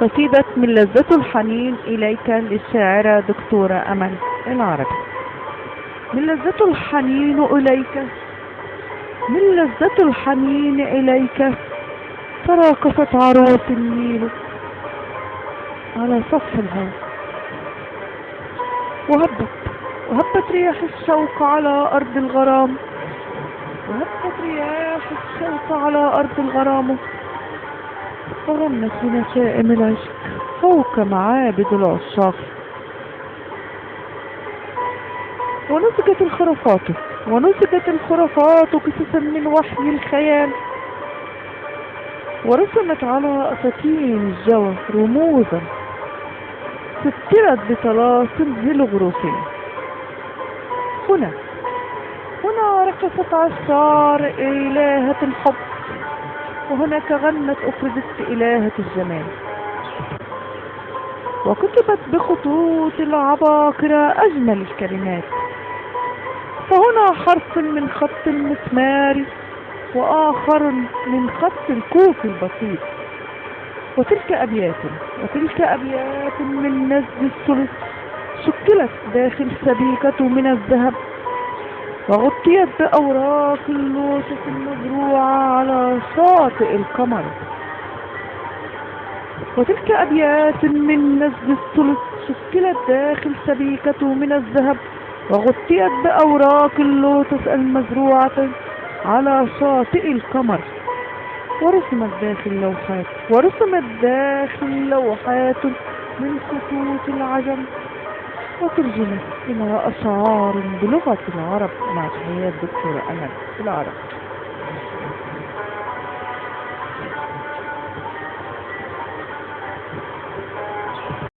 قصيدة من لذة الحنين إليك للشاعرة دكتورة أمل العربي. من لذة الحنين إليك من لذة الحنين إليك تراقصت عروس النيل على سطح الهواء. وهبت وهبت رياح الشوق على أرض الغرام. وهبت رياح الشوق على أرض الغرام. وغنت بنشائم العشق فوق معابد العشاق ونسجت الخرافات ونسجت الخرافات قصصا من وحي الخيال. ورسمت على أساتين الجوى رموزا. سترت بطلاسم هيلوغروفية هنا هنا رقصت عشار إلهة الحب. وهناك غنت أفردت إلهة الجمال. وكتبت بخطوط العباقرة أجمل الكلمات. فهنا حرف من خط المسمار وآخر من خط الكوف البسيط. وتلك أبيات وتلك أبيات من نزل الثلث شكلت داخل سبيكة من الذهب. وغطيت بأوراق اللوتس المزروعة على شاطئ القمر. وتلك أبيات من نزل الثلث شكلت داخل سبيكة من الذهب. وغطيت بأوراق اللوتس المزروعة على شاطئ القمر. ورسمت داخل لوحات ورسمت داخل لوحات من خطوط العجم. وترجمت إلى أشعار بلغة العرب مع تحيات دكتورة أمل العرب.